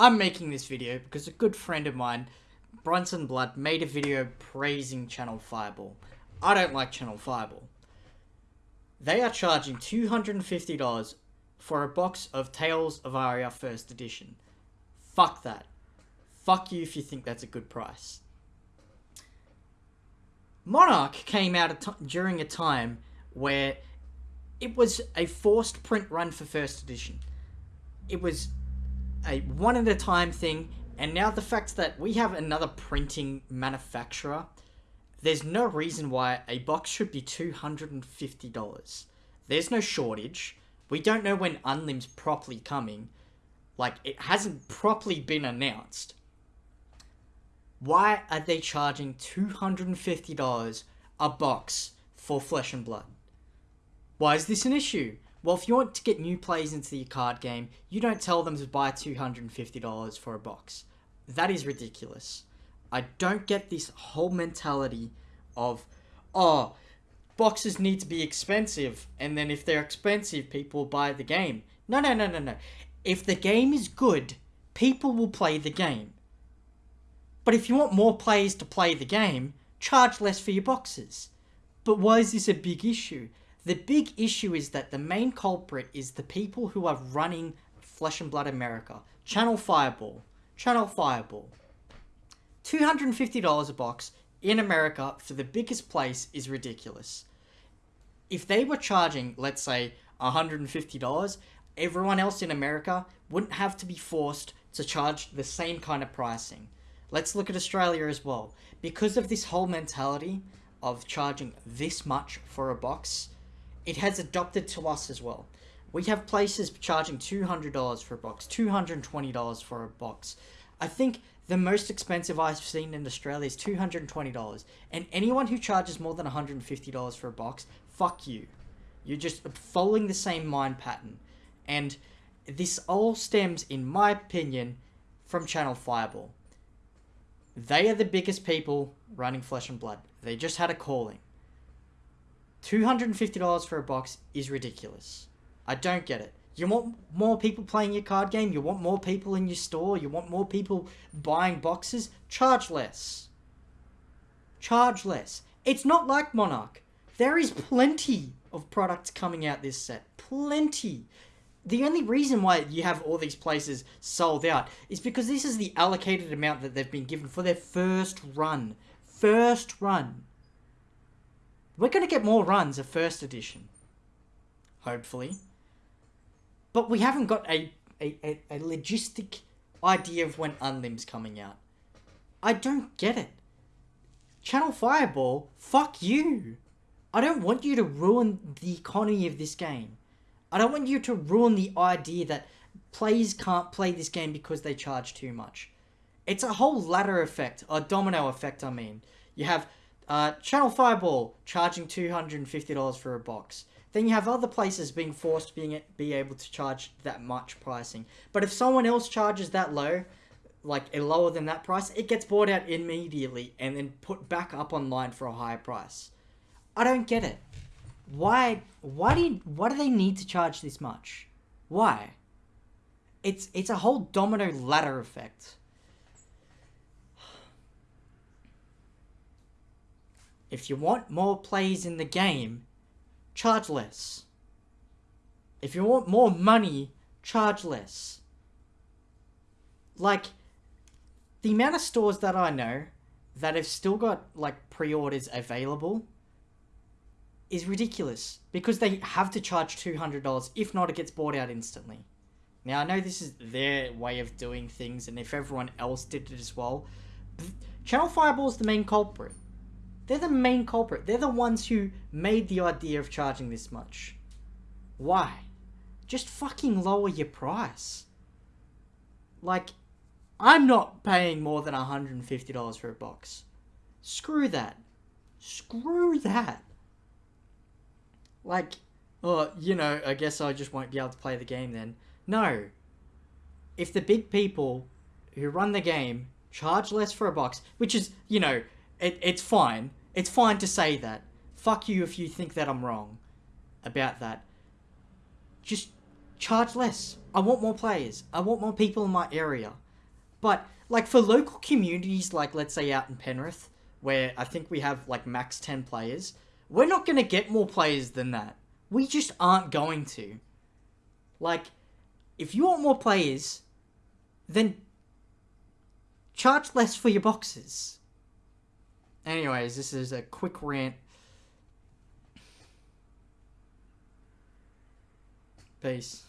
I'm making this video because a good friend of mine, Bronson Blood, made a video praising Channel Fireball. I don't like Channel Fireball. They are charging $250 for a box of Tales of Aria First Edition. Fuck that. Fuck you if you think that's a good price. Monarch came out during a time where it was a forced print run for first edition. It was a one at a time thing, and now the fact that we have another printing manufacturer, there's no reason why a box should be $250. There's no shortage. We don't know when Unlim's properly coming. Like, it hasn't properly been announced. Why are they charging $250 a box for Flesh and Blood? Why is this an issue? Well, if you want to get new players into your card game, you don't tell them to buy $250 for a box. That is ridiculous. I don't get this whole mentality of, oh, boxes need to be expensive, and then if they're expensive, people buy the game. No, no, no, no, no. If the game is good, people will play the game. But if you want more players to play the game, charge less for your boxes. But why is this a big issue? The big issue is that the main culprit is the people who are running Flesh and Blood America. Channel Fireball. Channel Fireball. $250 a box in America for the biggest place is ridiculous. If they were charging, let's say, $150, everyone else in America wouldn't have to be forced to charge the same kind of pricing. Let's look at Australia as well. Because of this whole mentality of charging this much for a box, it has adopted to us as well. We have places charging $200 for a box, $220 for a box. I think the most expensive I've seen in Australia is $220. And anyone who charges more than $150 for a box, fuck you. You're just following the same mind pattern. And this all stems, in my opinion, from Channel Fireball. They are the biggest people running Flesh and Blood. They just had a calling. $250 for a box is ridiculous. I don't get it. You want more people playing your card game? You want more people in your store? You want more people buying boxes? Charge less. Charge less. It's not like Monarch. There is plenty of products coming out this set. Plenty. The only reason why you have all these places sold out is because this is the allocated amount that they've been given for their first run. First run. We're going to get more runs of first edition. Hopefully. But we haven't got a, a, a, a logistic idea of when Unlim's coming out. I don't get it. Channel Fireball, fuck you. I don't want you to ruin the economy of this game. I don't want you to ruin the idea that players can't play this game because they charge too much. It's a whole ladder effect, a domino effect, I mean. You have uh, Channel Fireball charging $250 for a box. Then you have other places being forced being, be able to charge that much pricing. But if someone else charges that low, like a lower than that price, it gets bought out immediately and then put back up online for a higher price. I don't get it. Why? Why do you, Why do they need to charge this much? Why? It's it's a whole domino ladder effect. If you want more plays in the game, charge less. If you want more money, charge less. Like, the amount of stores that I know that have still got, like, pre-orders available is ridiculous. Because they have to charge $200, if not it gets bought out instantly. Now, I know this is their way of doing things, and if everyone else did it as well, Channel Fireball is the main culprit. They're the main culprit. They're the ones who made the idea of charging this much. Why? Just fucking lower your price. Like, I'm not paying more than $150 for a box. Screw that. Screw that. Like, oh, you know, I guess I just won't be able to play the game then. No. If the big people who run the game charge less for a box, which is, you know, it, it's fine. It's fine to say that. Fuck you if you think that I'm wrong about that. Just charge less. I want more players. I want more people in my area. But like for local communities, like let's say out in Penrith, where I think we have like max ten players, we're not gonna get more players than that. We just aren't going to. Like, if you want more players, then charge less for your boxes. Anyways, this is a quick rant. Peace.